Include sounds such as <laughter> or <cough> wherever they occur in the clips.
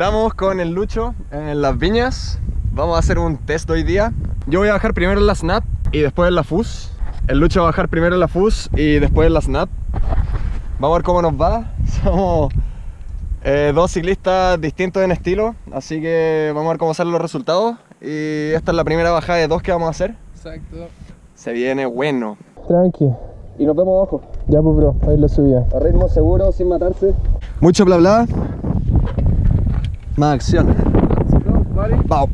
Estamos con el Lucho en las viñas. Vamos a hacer un test hoy día. Yo voy a bajar primero en la SNAP y después en la FUS. El Lucho va a bajar primero en la FUS y después en la SNAP. Vamos a ver cómo nos va. <laughs> Somos eh, dos ciclistas distintos en estilo, así que vamos a ver cómo salen los resultados. Y esta es la primera bajada de dos que vamos a hacer. Exacto. Se viene bueno. Tranqui. Y nos vemos abajo. Ya pues bro, ahí lo subía. A ritmo seguro, sin matarse. Mucho bla bla. Más acción. Vamos.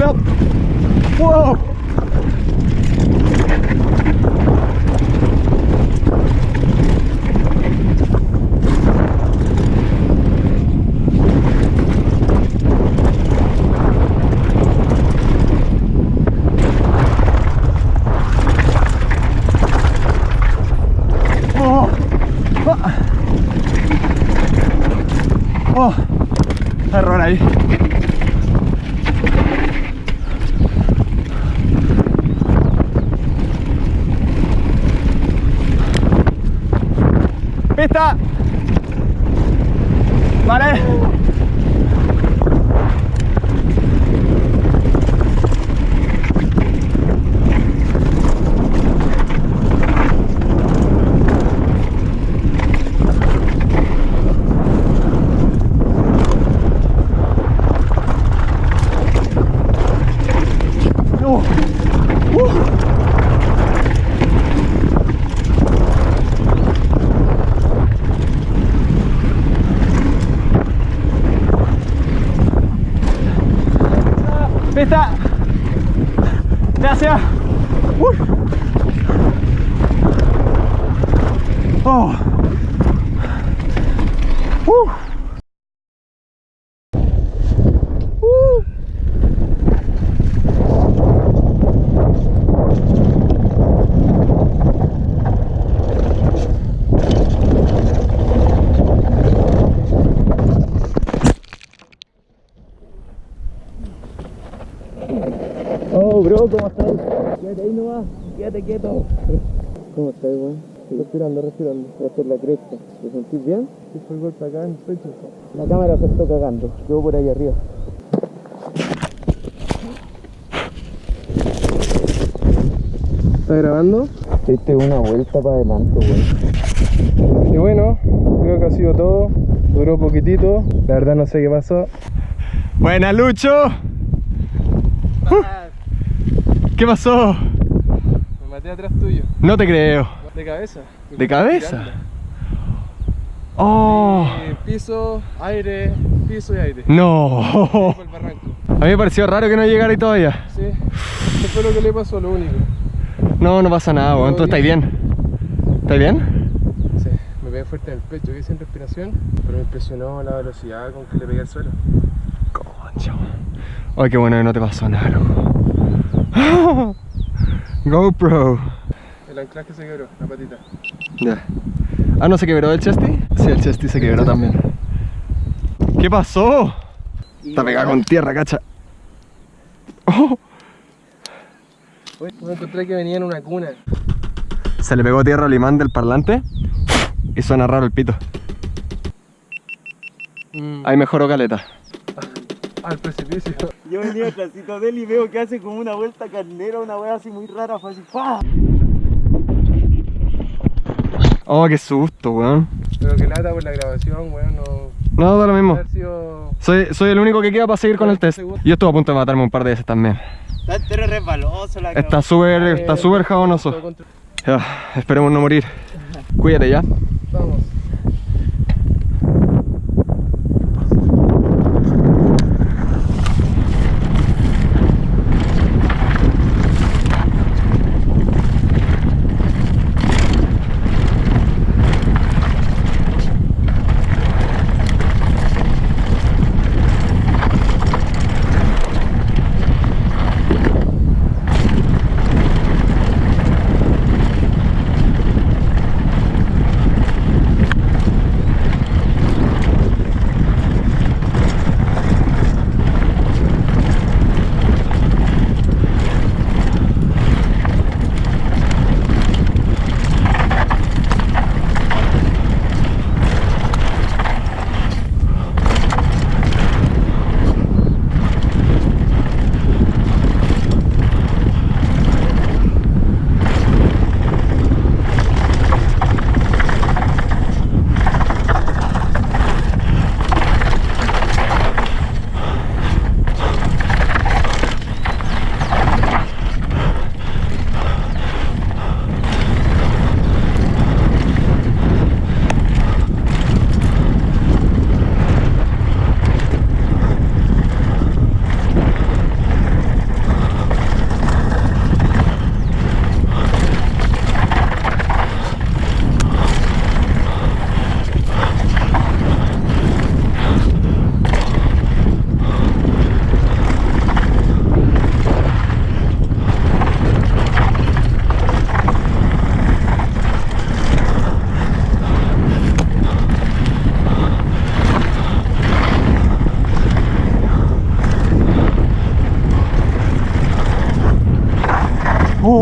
Well, whoa! Oh, oh, error ahí. Pista. Vale. Oh. Uh. Pista. Gracias. Uy. Oh. Uh. Uh. Oh, bro, ¿cómo estás? Quédate ahí nomás, quédate quieto. ¿Cómo estás, weón? Respirando, respirando. Es la cresta. ¿Te sentís bien? Sí, fue el golpe acá en el pecho. La cámara se está cagando. Quedó por ahí arriba. ¿Está grabando? Diste una vuelta para adelante, güey. Y bueno, creo que ha sido todo. Duró poquitito. La verdad no sé qué pasó. Buena, Lucho. Uh. ¿Qué pasó? Me maté atrás tuyo. No te creo. De cabeza. ¿De cabeza? Oh. Eh, piso, aire, piso y aire. No. Fue el barranco. A mí me pareció raro que no llegara ahí todavía. Sí. Eso fue lo que le pasó, lo único. No, no pasa nada, weón. ¿Tú estás bien? ¿Estás bien? Sí. Me pegué fuerte en el pecho, que sin respiración. Pero me impresionó la velocidad con que le pegué al suelo. Concha. Ay, qué bueno que no te pasó nada, loco. <laughs> GoPro. El anclaje se quebró, la patita. Ya. Ah, ¿no se quebró el chesty? Sí, el chesty se quebró también. ¿Qué pasó? Está pegada con tierra, cacha. Oh, Me encontré que venía en una cuna. se le pegó tierra al imán del parlante y suena raro el pito. Mm. Ahí mejoró caleta. Al precipicio. Yo venía atrásito de él y veo que hace como una vuelta carnera, una wea así muy rara, fue así, ¡pah! Oh, qué susto, weón. Pero que lata por la grabación, weón, no. No, da lo mismo. Sido. Soy, soy el único que queda para seguir con el test. Yo estuve a punto de matarme un par de veces también. Está entero resbaloso la Está súper, está súper jabonoso. Ya, esperemos no morir. Cuídate ya. Vamos.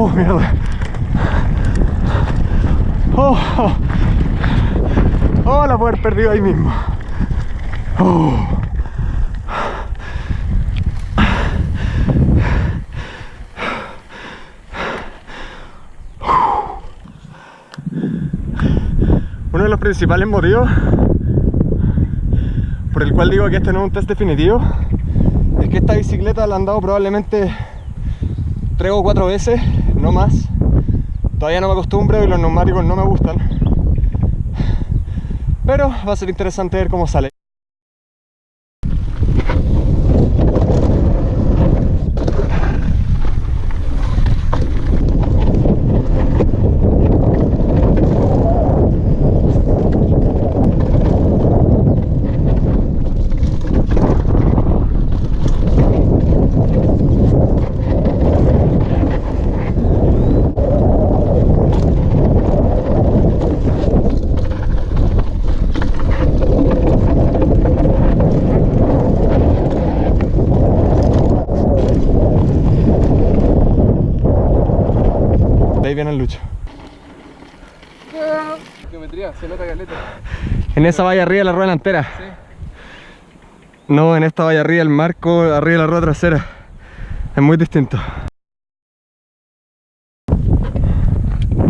¡Oh, mierda! ¡Oh! ¡Oh! ¡Oh, la puedo haber perdido ahí mismo! ¡Oh! Uno de los principales motivos por el cual digo que este no es un test definitivo es que esta bicicleta la han dado probablemente tres o cuatro veces, no más. Todavía no me acostumbro y los neumáticos no me gustan. Pero va a ser interesante ver cómo sale. Viene el lucho. Geometría, se nota caleta. En esa valla arriba la rueda delantera. Sí. No, en esta valla arriba el marco, arriba de la rueda trasera. Es muy distinto.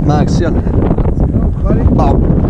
Más acción. Vamos.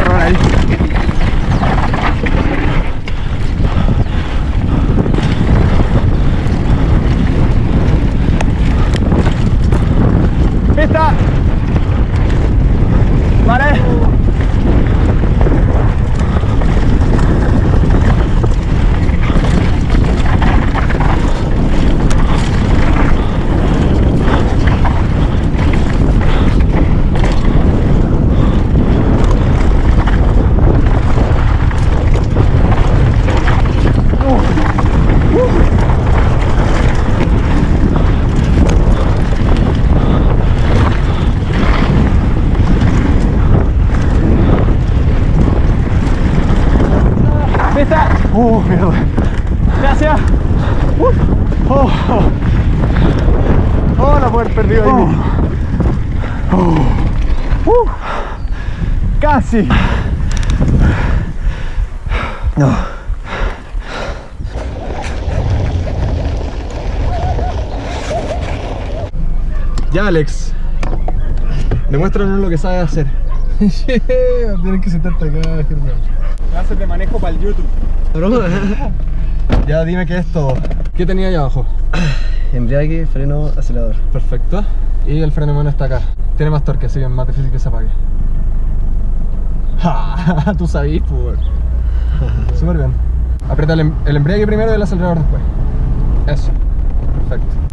Alright. Mierda! ¡Gracias! Uh, ¡Oh! ¡Oh! ¡Oh, la haber perdido ahí mismo! ¡Oh! ¡Uh! ¡Casi! No. Ya, Alex. Demuéstranos lo que sabes hacer. Yeah, tienes que sentarte acá, Germán. Clases de manejo para el YouTube. <laughs> Ya dime qué es todo. ¿Qué tenía ahí abajo? <clears throat> Embriague, freno, acelerador. Perfecto. Y el freno de mano está acá. Tiene más torque, así que es más difícil que se apague. Ja, <laughs> Tú sabís, pues. <laughs> Súper bien. Aprieta el, em- el embriague primero y el acelerador después. Eso.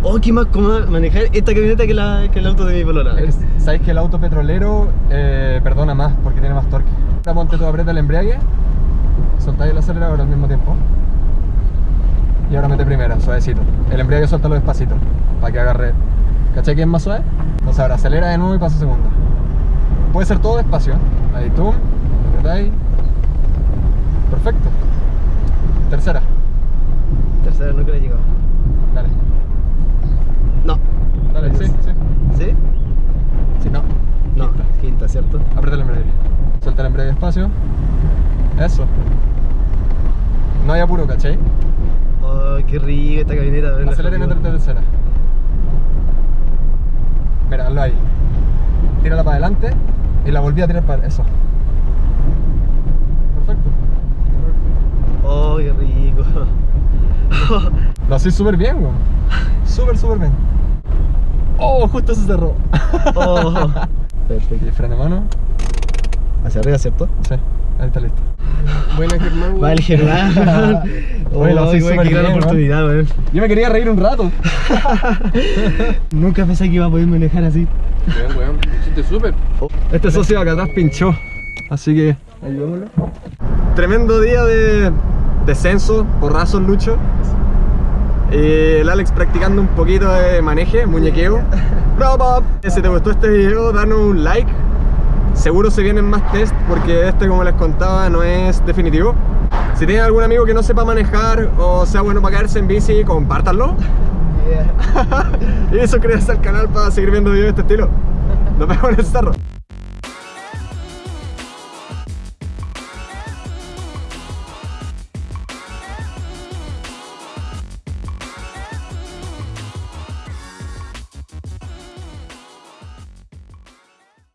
Oh, qué más cómodo manejar esta camioneta que, la, que el auto de mi polola. Es que, Sabéis que el auto petrolero eh, perdona más porque tiene más torque. Ahora ponte tú, aprieta el embriague, soltáis el acelerador al mismo tiempo. Y ahora mete primera, suavecito. El embriague suéltalo despacito, para que agarre. ¿Cachai que es más suave? Entonces ahora acelera de nuevo y pasa segunda. Puede ser todo despacio. ¿eh? Ahí tú, apretáis. Perfecto. Tercera, Tercera nunca le he llegado. dale. No. Dale, sí, sí. ¿Sí? Sí, no. No, Quinta. quinta, ¿cierto? Aprieta el embrague. Suelta el embrague despacio. Eso. No hay apuro, ¿cachai? Oh, qué rico esta camioneta. Acelera y amigo. métete tercera. Mira, hazlo ahí. Tírala para adelante y la volví a tirar para eso. Perfecto. Oh, qué rico. Lo haces súper bien, weón. Súper, súper bien. Oh, justo se cerró. Oh. <laughs> Perfecto. Y freno de mano. Hacia arriba, ¿cierto? Sí, ahí está listo. Buena Germán, weón. Va el Germán. <laughs> Oye, lo qué gran bien, oportunidad, weón. Yo me quería reír un rato. <laughs> Nunca pensé que iba a poder manejar así. Bien, weón. Lo hiciste súper. Este socio acá atrás pinchó. Así que ayudémoslo. Tremendo día de descenso, porrazos Lucho. Y el Alex practicando un poquito de maneje, muñequeo. <laughs> Bravo. Si te gustó este video, danos un like. Seguro se vienen más test porque este, como les contaba, no es definitivo. Si tienen algún amigo que no sepa manejar o sea bueno para caerse en bici, compártanlo. <laughs> <laughs> y suscríbanse al canal para seguir viendo videos de este estilo. Nos vemos en el cerro.